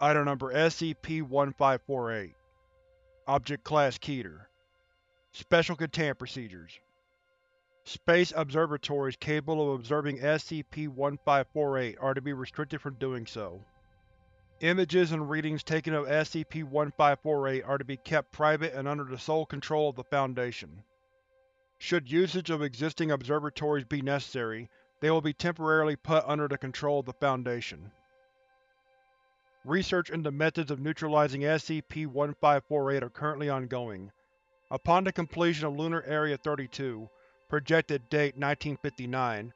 Item Number SCP-1548 Object Class Keter Special Containment Procedures Space observatories capable of observing SCP-1548 are to be restricted from doing so. Images and readings taken of SCP-1548 are to be kept private and under the sole control of the Foundation. Should usage of existing observatories be necessary, they will be temporarily put under the control of the Foundation. Research into methods of neutralizing SCP-1548 are currently ongoing. Upon the completion of Lunar Area 32, projected date 1959,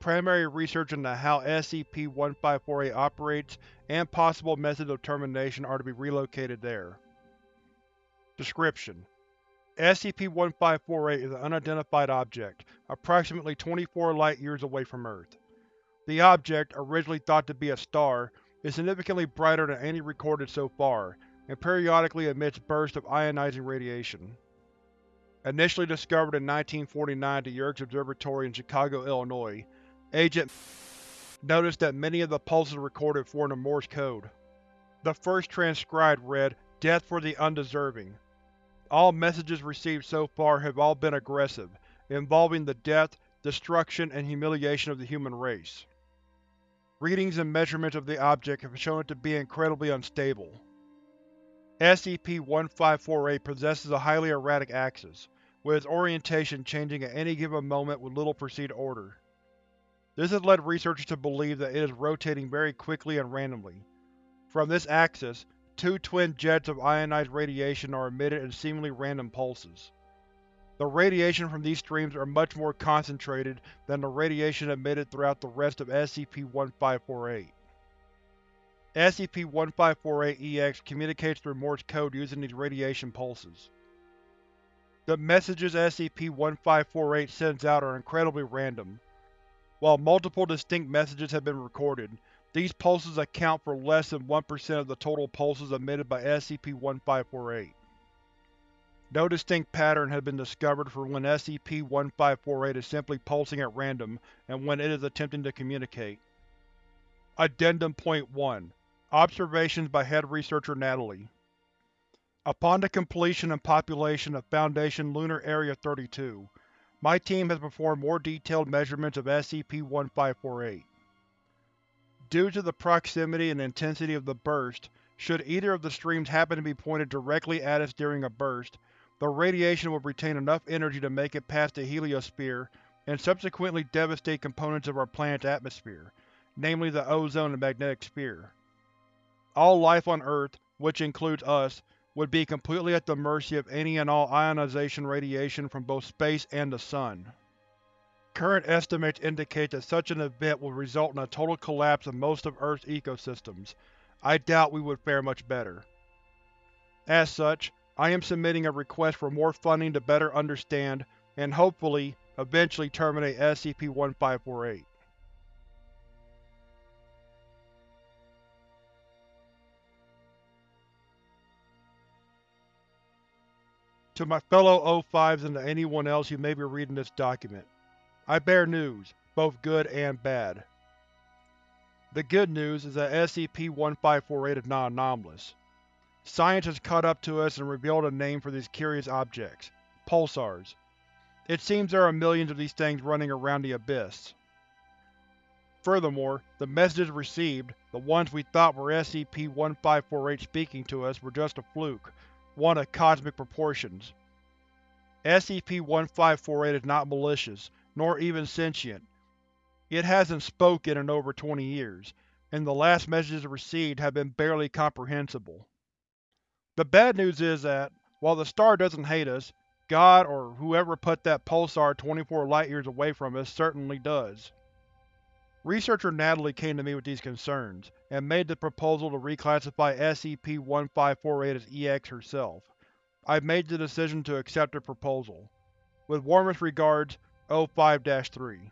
primary research into how SCP-1548 operates and possible methods of termination are to be relocated there. Description: SCP-1548 is an unidentified object, approximately 24 light-years away from Earth. The object, originally thought to be a star, is significantly brighter than any recorded so far, and periodically emits bursts of ionizing radiation. Initially discovered in 1949 at the Yerkes Observatory in Chicago, Illinois, Agent noticed that many of the pulses recorded formed a Morse code. The first transcribed read, Death for the undeserving. All messages received so far have all been aggressive, involving the death, destruction, and humiliation of the human race. Readings and measurements of the object have shown it to be incredibly unstable. SCP-1548 possesses a highly erratic axis, with its orientation changing at any given moment with little perceived order. This has led researchers to believe that it is rotating very quickly and randomly. From this axis, two twin jets of ionized radiation are emitted in seemingly random pulses. The radiation from these streams are much more concentrated than the radiation emitted throughout the rest of SCP-1548. SCP-1548-EX communicates through Morse code using these radiation pulses. The messages SCP-1548 sends out are incredibly random. While multiple distinct messages have been recorded, these pulses account for less than 1% of the total pulses emitted by SCP-1548. No distinct pattern has been discovered for when SCP-1548 is simply pulsing at random and when it is attempting to communicate. Addendum Point 1 Observations by Head Researcher Natalie Upon the completion and population of Foundation Lunar Area 32, my team has performed more detailed measurements of SCP-1548. Due to the proximity and intensity of the burst, should either of the streams happen to be pointed directly at us during a burst, the radiation would retain enough energy to make it past the heliosphere and subsequently devastate components of our planet's atmosphere, namely the ozone and magnetosphere. All life on Earth, which includes us, would be completely at the mercy of any and all ionization radiation from both space and the Sun. Current estimates indicate that such an event would result in a total collapse of most of Earth's ecosystems. I doubt we would fare much better. As such, I am submitting a request for more funding to better understand, and hopefully, eventually terminate SCP-1548. To my fellow O5s and to anyone else who may be reading this document, I bear news, both good and bad. The good news is that SCP-1548 is not anomalous. Science has caught up to us and revealed a name for these curious objects – pulsars. It seems there are millions of these things running around the Abyss. Furthermore, the messages received, the ones we thought were SCP-1548 speaking to us, were just a fluke, one of cosmic proportions. SCP-1548 is not malicious, nor even sentient. It hasn't spoken in over 20 years, and the last messages received have been barely comprehensible. The bad news is that, while the star doesn't hate us, God or whoever put that pulsar 24 light-years away from us certainly does. Researcher Natalie came to me with these concerns, and made the proposal to reclassify SCP-1548 as EX herself. I've made the decision to accept her proposal. With warmest regards, O5-3